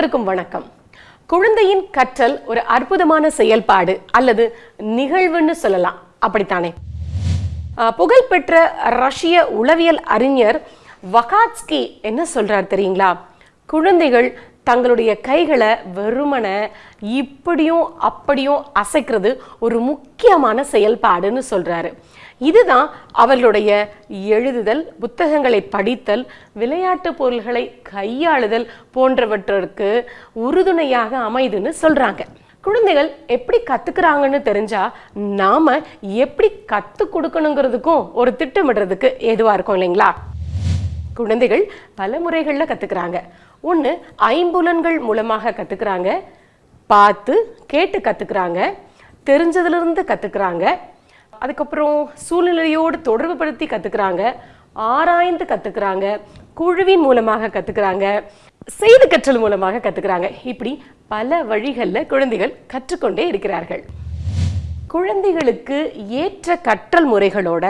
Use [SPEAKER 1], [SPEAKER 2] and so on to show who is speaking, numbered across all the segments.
[SPEAKER 1] அனைவருக்கும் வணக்கம். குழந்தையின் கற்றல் ஒரு அற்புதமான செயல்பாடு அல்லது நிகழ்வுன்னு சொல்லலாம். அப்படித்தானே? புகழ்பெற்ற ரஷ்ய உளவியல் அறிஞர் வகாட்ஸ்கி என்ன சொல்றார் தெரியுங்களா? குழந்தைகள் தங்களுடைய கைகளை வெறுமனை இப்படியும் அப்படியும் அசைக்கிறது ஒரு முக்கியமான செயல்பாடுன்னு சொல்கிறாரு இதுதான் அவர்களுடைய எழுதுதல் புத்தகங்களை படித்தல் விளையாட்டு பொருள்களை கையாளுதல் போன்றவற்றிற்கு உறுதுணையாக அமைதுன்னு சொல்கிறாங்க குழந்தைகள் எப்படி கற்றுக்குறாங்கன்னு தெரிஞ்சா நாம் எப்படி கற்றுக் கொடுக்கணுங்கிறதுக்கும் ஒரு திட்டமிடுறதுக்கு ஏதுவாக இருக்கும் இல்லைங்களா? குழந்தைகள் பல முறைகளில் கற்றுக்குறாங்க ஒன்று ஐம்புலன்கள் மூலமாக கற்றுக்குறாங்க பார்த்து கேட்டு கத்துக்கிறாங்க. தெரிஞ்சதுலேருந்து கற்றுக்குறாங்க அதுக்கப்புறம் சூழ்நிலையோடு தொடர்புபடுத்தி கற்றுக்குறாங்க ஆராய்ந்து கற்றுக்குறாங்க குழுவின் மூலமாக கற்றுக்குறாங்க செய்து கற்றல் மூலமாக கற்றுக்குறாங்க இப்படி பல வழிகளில் குழந்தைகள் கற்றுக்கொண்டே இருக்கிறார்கள். குழந்தைகளுக்கு ஏற்ற கற்றல் முறைகளோட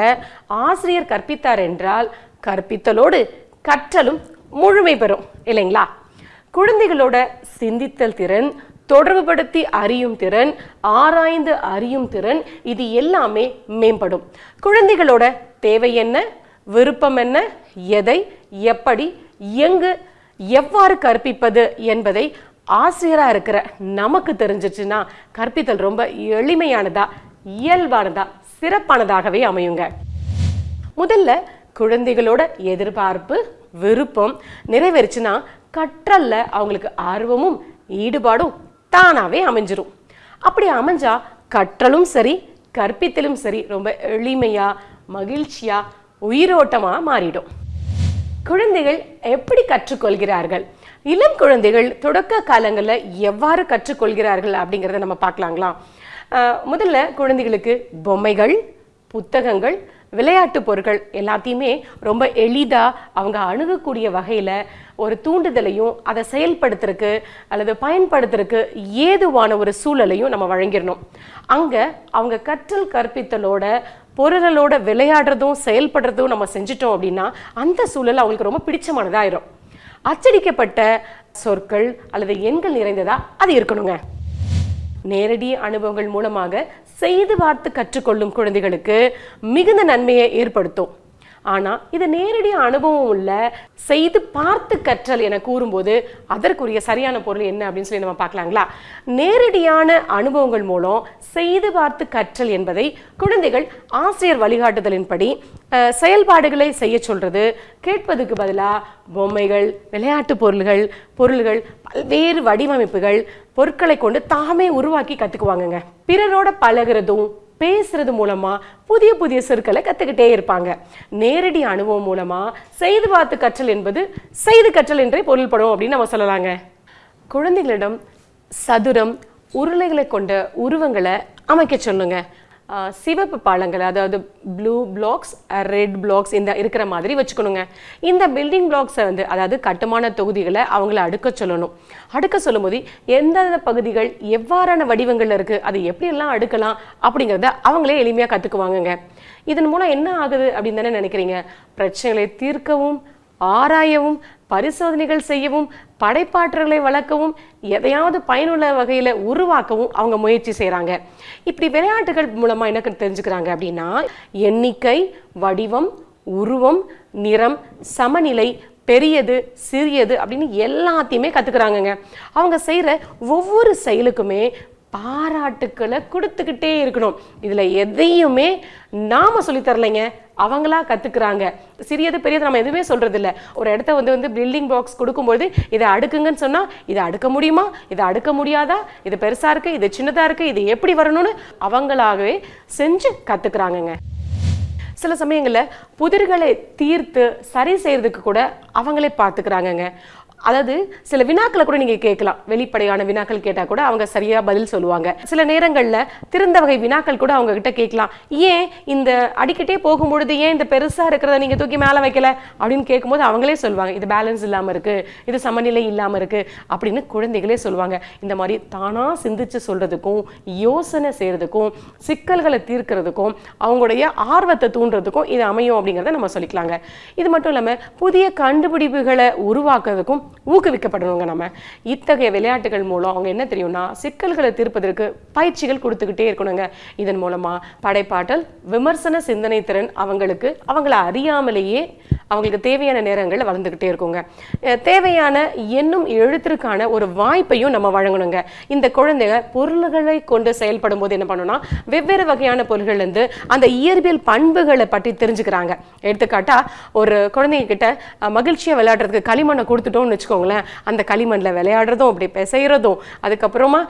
[SPEAKER 1] ஆசிரியர் கற்பித்தார் என்றால் கற்பித்தலோடு கற்றலும் முழுமை பெறும் இல்லைங்களா? குழந்தைகளோட சிந்தித்தல் திறன் தொடர்புபடுத்தி அறியும் திறன் ஆராய்ந்து அறியும் திறன் இது எல்லாமே மேம்படும். குழந்தைகளோட தேவை என்ன? விருப்பம் என்ன? எதை? எப்படி? எங்கு? எவ்வாறு கற்பிப்பது என்பதை ஆசிரியராக இருக்கிற நமக்கு தெரிஞ்சிச்சுன்னா கற்பித்தல் ரொம்ப எளிமையானதா இயல்பானதா சிறப்பானதாகவே அமையுங்க. முதல்ல குழந்தைகளோட எதிர்பார்ப்பு விருப்பம் நிறைவேறுச்சுன்னா கற்றல்ல அவங்களுக்கு ஆர்வமும் ஈடுபாடும் தானாகவே அமைஞ்சிரும். அப்படி அமைஞ்சா கற்றலும் சரி கற்பித்தலும் சரி ரொம்ப எளிமையா மகிழ்ச்சியா உயிரோட்டமா மாறிடும். குழந்தைகள் எப்படி கற்றுக்கொள்கிறார்கள்? இளம் குழந்தைகள் தொடக்க காலங்களில் எவ்வாறு கற்றுக்கொள்கிறார்கள் அப்படிங்கிறத நம்ம பார்க்கலாங்களா? முதல்ல குழந்தைகளுக்கு பொம்மைகள் புத்தகங்கள் விளையாட்டு பொருட்கள் எல்லாத்தையுமே ரொம்ப எளிதாக அவங்க அணுகக்கூடிய வகையில் ஒரு தூண்டுதலையும் அதை செயல்படுத்துறதுக்கு அல்லது பயன்படுத்துறதுக்கு ஏதுவான ஒரு சூழலையும் நம்ம வழங்கிடணும். அங்கே அவங்க கற்றல் கற்பித்தலோட பொருளோட விளையாடுறதும் செயல்படுறதும் நம்ம செஞ்சிட்டோம் அப்படின்னா அந்த சூழல் அவங்களுக்கு ரொம்ப பிடிச்சமானதாயிரும். அச்சடிக்கப்பட்ட சொற்கள் அல்லது எண்கள் நிறைந்ததா அது இருக்கணுங்க. நேரடி அனுபவங்கள் மூலமாக செய்து பார்த்து கற்றுக்கொள்ளும் குழந்தைகளுக்கு மிகுந்த நன்மையை ஏற்படுத்தும். ஆனால் இது நேரடி அனுபவம் உள்ள செய்து பார்த்து கற்றல் என கூறும்போது அதற்குரிய சரியான பொருள் என்ன அப்படின்னு சொல்லி நம்ம பார்க்கலாங்களா? நேரடியான அனுபவங்கள் மூலம் செய்து பார்த்து கற்றல் என்பதை குழந்தைகள் ஆசிரியர் வழிகாட்டுதலின்படி செயல்பாடுகளை செய்ய சொல்றது கேட்பதுக்கு பதிலாக பொம்மைகள் விளையாட்டு பொருள்கள் பொருள்கள் பல்வேறு வடிவமைப்புகள் பொருட்களை கொண்டு தாமே உருவாக்கி கற்றுக்குவாங்கங்க பிறரோட பழகுறதும் பேசுறது மூலமா புதிய புதிய சொற்களை கத்துக்கிட்டே இருப்பாங்க. நேரடி அனுபவம் மூலமா செய்து பார்த்து கற்றல் என்பது செய்து கற்றல் என்றே பொருள்படும் அப்படின்னு நம்ம சொல்லலாங்க. குழந்தைகளிடம் சதுரம் உருளைகளை கொண்ட உருவங்களை அமைக்க சொல்லுங்கள் சிவப்பு பாலங்கள் அதாவது ப்ளூ பிளாக்ஸ் ரெட் பிளாக்ஸ் இந்த இருக்கிற மாதிரி வச்சுக்கணுங்க. இந்த பில்டிங் பிளாக்ஸை வந்து அதாவது கட்டுமான தொகுதிகளை அவங்கள அடுக்க சொல்லணும். அடுக்க சொல்லும்போது எந்தெந்த பகுதிகள் எவ்வாறான வடிவங்களில் இருக்குது அது எப்படியெல்லாம் அடுக்கலாம் அப்படிங்கிறத அவங்களே எளிமையாக கற்றுக்குவாங்கங்க இதன் மூலம் என்ன ஆகுது அப்படின்னு தானே நினைக்கிறீங்க? பிரச்சனைகளை தீர்க்கவும் ஆராயவும் பரிசோதனைகள் செய்யவும் படைப்பாற்றல்களை வளர்க்கவும் எதையாவது பயனுள்ள வகையில் உருவாக்கவும் அவங்க முயற்சி செய்கிறாங்க இப்படி விளையாட்டுகள் மூலமாக என்ன தெரிஞ்சுக்கிறாங்க அப்படின்னா எண்ணிக்கை வடிவம் உருவம் நிறம் சமநிலை பெரியது சிறியது அப்படின்னு எல்லாத்தையுமே கற்றுக்குறாங்கங்க அவங்க செய்கிற ஒவ்வொரு செயலுக்குமே பாராட்டுக்களை கொடுத்துக்கிட்டே இருக்கணும். இதில் எதையுமே நாம் சொல்லித் தரலைங்க. அவங்களா கத்துக்கிறாங்க. சிறியது பெரியது நம்ம எதுவுமே சொல்றது இல்லை ஒரு இடத்த வந்து வந்து பில்டிங் பாக்ஸ் கொடுக்கும்போது இதை அடுக்குங்கன்னு சொன்னா இதை அடுக்க முடியுமா? இதை அடுக்க முடியாதா? இது பெருசா இருக்கு இது சின்னதா இருக்கு இது எப்படி வரணும்னு அவங்களாகவே செஞ்சு கத்துக்கிறாங்கங்க. சில சமயங்களில் புதிர்களை தீர்த்து சரி செய்யறதுக்கு கூட அவங்களே பார்த்துக்கிறாங்கங்க. அதாவது சில வினாக்களை கூட நீங்க கேட்கலாம். வெளிப்படையான வினாக்கள் கேட்டா கூட அவங்க சரியா பதில் சொல்லுவாங்க. சில நேரங்கள்ல திறந்த வகை வினாக்கள் கூட அவங்க கிட்ட கேட்கலாம். ஏன் இந்த அடிக்கிட்டே போகும்பொழுது ஏன் இந்த பெருசா இருக்கிறத நீங்க தூக்கி மேல வைக்கல? அப்படின்னு கேட்கும்போது அவங்களே சொல்லுவாங்க இது பேலன்ஸ் இல்லாம இருக்கு. இது சமநிலை இல்லாம இருக்கு. அப்படின்னு குழந்தைகளே சொல்லுவாங்க. இந்த மாதிரி தானா சிந்திச்சு சொல்றதுக்கும் யோசனை செய்யறதுக்கும் சிக்கல்களை தீர்க்கிறதுக்கும் அவங்களுடைய ஆர்வத்தை தூண்டுறதுக்கும் இது அமையும் அப்படிங்கிறத நம்ம சொல்லிக்கலாங்க. இது மட்டும் இல்லாம புதிய கண்டுபிடிப்புகளை உருவாக்குறதுக்கும் ஊக்குவிக்கப்படணுங்க நம்ம. இத்தகைய விளையாட்டுகள் மூலம் அவங்க என்ன தெரியும்னா சிக்கல்களை தீர்ப்பதற்கு பயிற்சிகள் கொடுத்துக்கிட்டே இருக்கணுங்க. இதன் மூலமா படைப்பாற்றல் விமர்சன சிந்தனை திறன் அவங்களுக்கு அவங்கள அறியாமலேயே அவங்களுக்கு தேவையான நேரங்கள் வளர்ந்துக்கிட்டே இருக்குங்க. தேவையான எண்ணும் எழுத்திற்கான ஒரு வாய்ப்பையும் நம்ம வழங்கணுங்க. இந்த குழந்தைங்க பொருள்களை கொண்டு செயல்படும் போது என்ன பண்ணணும்னா வெவ்வேறு வகையான பொருள்கள் இருந்து அந்த இயற்பியல் பண்புகளை பற்றி தெரிஞ்சுக்கிறாங்க. எடுத்துக்காட்டா ஒரு குழந்தைங்க கிட்ட விளையாடுறதுக்கு களிமண்ணை கொடுத்துட்டோம்னு வச்சுக்கோங்களேன். அந்த களிமண்ணில் விளையாடுறதும் அப்படி பிசைகிறதும் அதுக்கப்புறமா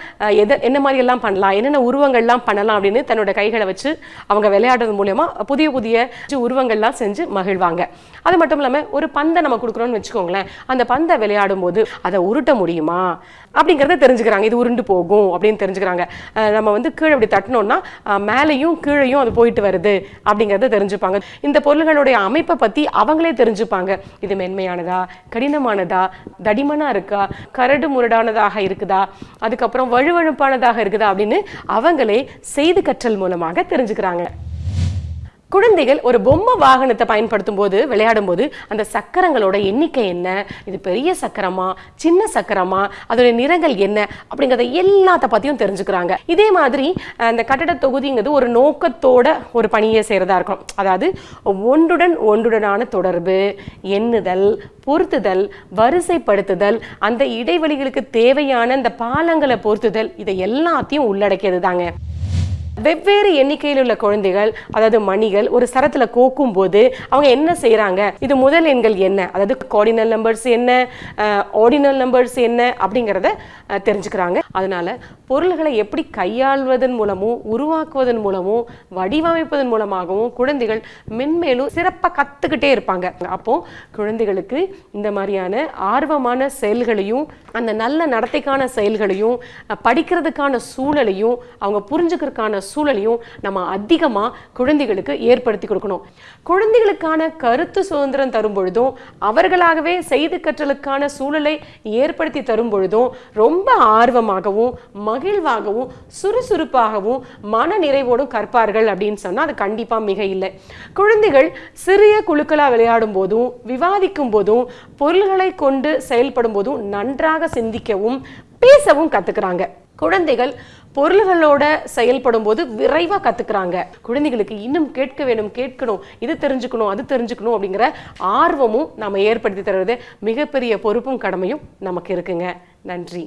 [SPEAKER 1] எதை என்ன மாதிரியெல்லாம் பண்ணலாம் என்னென்ன உருவங்கள்லாம் பண்ணலாம் அப்படின்னு தன்னோட கைகளை வச்சு அவங்க விளையாடுறது மூலயமா புதிய புதிய உருவங்கள்லாம் செஞ்சு மகிழ்வாங்க. அது மட்டும் இல்லாமல் ஒரு பந்தை நம்ம கொடுக்குறோம்னு வச்சுக்கோங்களேன். அந்த பந்தை விளையாடும் போது அதை உருட்ட முடியுமா? அப்படிங்கிறத தெரிஞ்சுக்கிறாங்க. இது உருண்டு போகும் அப்படின்னு தெரிஞ்சுக்கிறாங்க. நம்ம வந்து கீழே இப்படி தட்டினோம்னா மேலேயும் கீழேயும் அது போயிட்டு வருது அப்படிங்கிறத தெரிஞ்சுப்பாங்க. இந்த பொருள்களுடைய அமைப்பை பற்றி அவங்களே தெரிஞ்சுப்பாங்க. இது மென்மையானதா? கடினமானதா? தடிமனா இருக்கா? கரடு முரடானதாக இருக்குதா? அதுக்கப்புறம் வழுவழுப்பானதாக இருக்குதா? அப்படின்னு அவங்களே செய்து கற்றல் மூலமாக தெரிஞ்சுக்கிறாங்க. குழந்தைகள் ஒரு பொம்மை வாகனத்தை பயன்படுத்தும் போது விளையாடும் போது அந்த சக்கரங்களோட எண்ணிக்கை என்ன? இது பெரிய சக்கரமா? சின்ன சக்கரமா? அதோட நிறங்கள் என்ன? அப்படிங்கிறத எல்லாத்த பத்தியும் தெரிஞ்சுக்கிறாங்க. இதே மாதிரி அந்த கட்டட தொகுதிங்கிறது ஒரு நோக்கத்தோட ஒரு பணியை செய்யறதா இருக்கும். அதாவது ஒன்றுடன் ஒன்றுடனான தொடர்பு எண்ணுதல் பொருத்துதல் வரிசைப்படுத்துதல் அந்த இடைவெளிகளுக்கு தேவையான அந்த பாலங்களை பொருத்துதல் இதை எல்லாத்தையும் உள்ளடக்கியது தாங்க வெவ்வேறு எண்ணிக்கையில் உள்ள குழந்தைகள் அதாவது மணிகள் ஒரு சரத்துல கோக்கும் போது அவங்க என்ன செய்கிறாங்க இது முதல் எண்கள் என்ன? அதாவது கோடினல் நம்பர்ஸ் என்ன? ஆர்டினல் நம்பர்ஸ் என்ன? அப்படிங்கிறத தெரிஞ்சுக்கிறாங்க. அதனால பொருள்களை எப்படி கையாள்வதன் மூலமும் உருவாக்குவதன் மூலமும் வடிவமைப்பதன் மூலமாகவும் குழந்தைகள் மென்மேலும் சிறப்பாக கத்துக்கிட்டே இருப்பாங்க. அப்போ குழந்தைகளுக்கு இந்த மாதிரியான ஆர்வமான செயல்களையும் அந்த நல்ல நடத்தைக்கான செயல்களையும் படிக்கிறதுக்கான சூழலையும் அவங்க புரிஞ்சுக்கிறதுக்கான சூழலையும் நம்ம அதிகமாக குழந்தைகளுக்கு ஏற்படுத்தி கொடுக்கணும். குழந்தைகளுக்கான கருத்து சுதந்திரம் தரும் பொழுதும் அவர்களாகவே செய்து கற்றலுக்கான சூழலை ஏற்படுத்தி தரும் பொழுதும் ரொம்ப ஆர்வமாகவும் மகிழ்வாகவும் சுறுசுறுப்பாகவும் மன நிறைவோடும் கற்பார்கள் அப்படின்னு சொன்னால் அது கண்டிப்பாக மிக இல்லை. குழந்தைகள் சிறிய குழுக்களாக விளையாடும் போதும் விவாதிக்கும் போதும் பொருள்களை கொண்டு செயல்படும் போதும் நன்றாக சிந்திக்கவும் பேசவும் கத்துக்கிறாங்க. குழந்தைகள் பொருள்களோட செயல்படும் போது விரைவாக கத்துக்கிறாங்க. குழந்தைகளுக்கு இன்னும் கேட்க வேணும் கேட்கணும் இது தெரிஞ்சுக்கணும் அது தெரிஞ்சுக்கணும் அப்படிங்கிற ஆர்வமும் நம்ம ஏற்படுத்தி தருவது மிகப்பெரிய பொறுப்பும் கடமையும் நமக்கு இருக்குங்க. நன்றி.